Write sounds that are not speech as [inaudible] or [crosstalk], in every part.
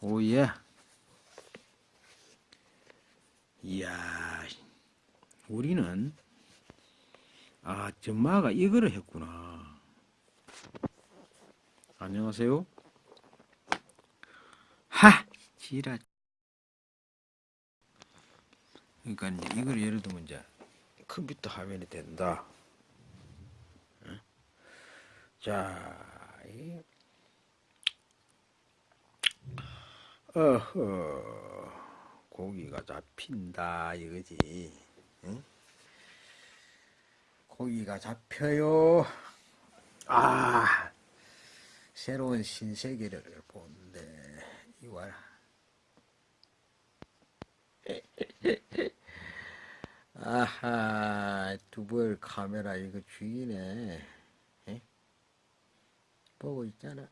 오예. 이야, 우리는 아 전마가 이거를 했구나. 안녕하세요. 하, 지라. 그러니까 이제 이걸 예를 들면 이제 컴퓨터 화면이 된다. 응? 자, 이 어허, 고기가 잡힌다 이거지. 응? 고기가 잡혀요. 아, 새로운 신세계를 보는데 이거 아하, 두벌 카메라 이거. 에? 보고 있잖아.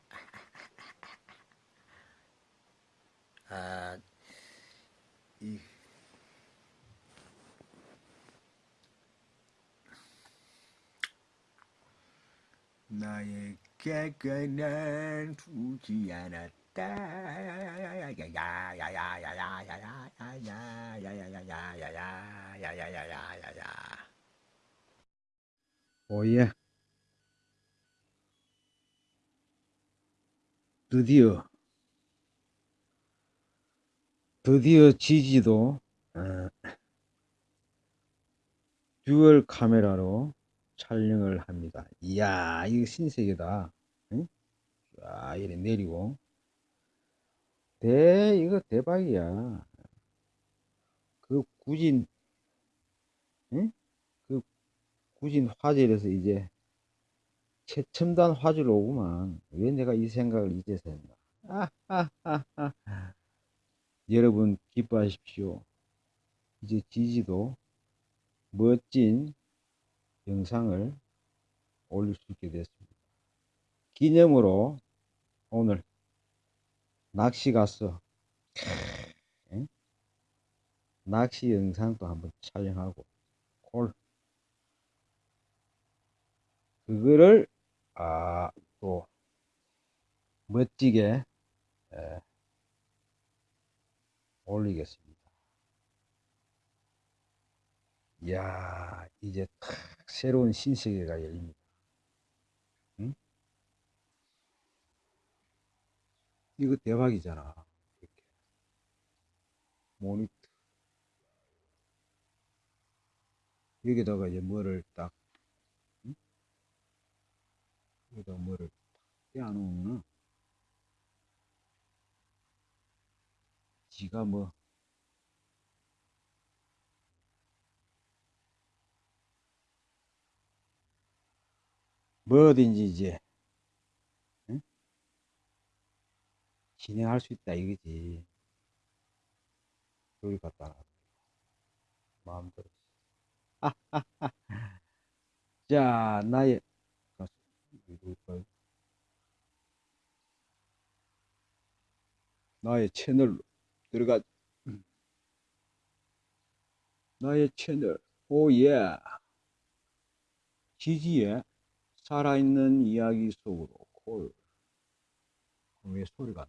아, 이, 나의 깨끗한 두지 않았다. 야야야야야야야야야야야야야야야야야야야야야야야야야야야야야야야야야야야야야야야야야야야야야야야야야야야야야야야야야야야야야야야야야야야야야야야야야야야야야야야야야야야야야야야야야야야야야야야야야야야야야야야야야야야야야야야야야야야야야야야야야야야야야야야야야야야야야야야야야야야야야야야야야야야야야야야야야야야야야야야야야야야야야야야야야야야야야야야야야야야야야야야야야야야야야야야야야야야야야야야야야야야야야야야야야야야야야야야야야야야야야야야야야야야야야야야야야야야야야야야야야야야야야야야야야야야야야야야야야야야야야야야야야야야야야야야야야야야야야야야야야야야야야야야야야야야야야야야야야야야야야야야야야야야야야야야야야야야야야야야야야야야야야야야야야야야야야야야야야야야야야야야야야야야야야야야야 드디어 드디어 지지도 어, 듀얼 카메라로 촬영을 합니다. 이야 이거 신세계다. 응? 아 이래 내리고 대 이거 대박이야. 그 구진 응? 그 구진 화질에서 이제 최첨단 화질 오구만. 왜 내가 이 생각을 이제서 했나. 아, 아, 아, 아. 여러분 기뻐하십시오. 이제 지지도 멋진 영상을 올릴 수 있게 됐습니다. 기념으로 오늘 낚시. 응? 낚시 영상도 한번 촬영하고 콜 그거를 아, 또 멋지게 에, 올리겠습니다. 이야, 이제 탁 새로운 신세계가 열립니다. 응? 이거 대박이잖아. 이렇게. 모니터. 여기다가 이제 뭐를 딱, 응? 여기다가 뭐를 떼어놓으면 지가 뭐 뭐든지 이제 응? 진행할 수 있다 이거지. 여기 갖다 놔. 마음대로. [laughs] 자 나의 나의 채널로 들어가 나의 채널 오예 지지에 살아있는 이야기 속으로 콜. 왜 소리가 안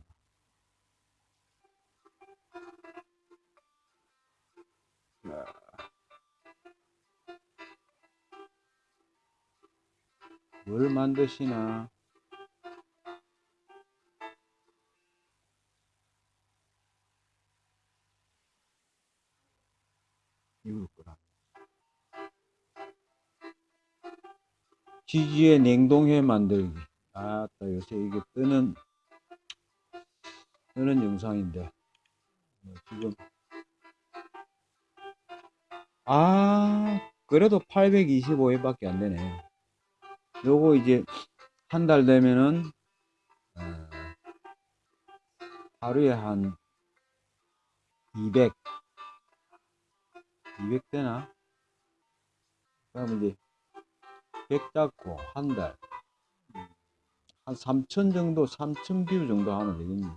나? 뭘 만드시나? 이걸 거라. 지지의 냉동회 만들기. 아따 요새 이게 뜨는 뜨는 영상인데 뭐 지금 아 그래도 825회밖에 안 되네. 요거 이제 한 달 되면은 어, 하루에 한 200, 200 되나? 그러면 이제 100 잡고 한 달, 한 3천 정도, 3천 view 정도 하면 되겠네.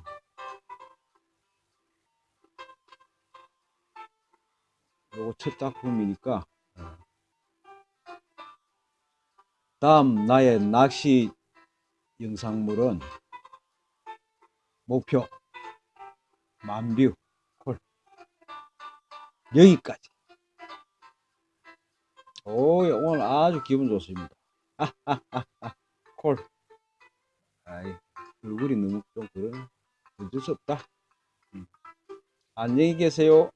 요거 첫 작품이니까. 어. 다음 나의 낚시 영상물은 목표 만뷰 콜 여기까지 오 예, 오늘 아주 기분 좋습니다. [laughs] 콜. 아이 얼굴이 너무 좀 그러네 어쩔 수 없다. 음. 안녕히 계세요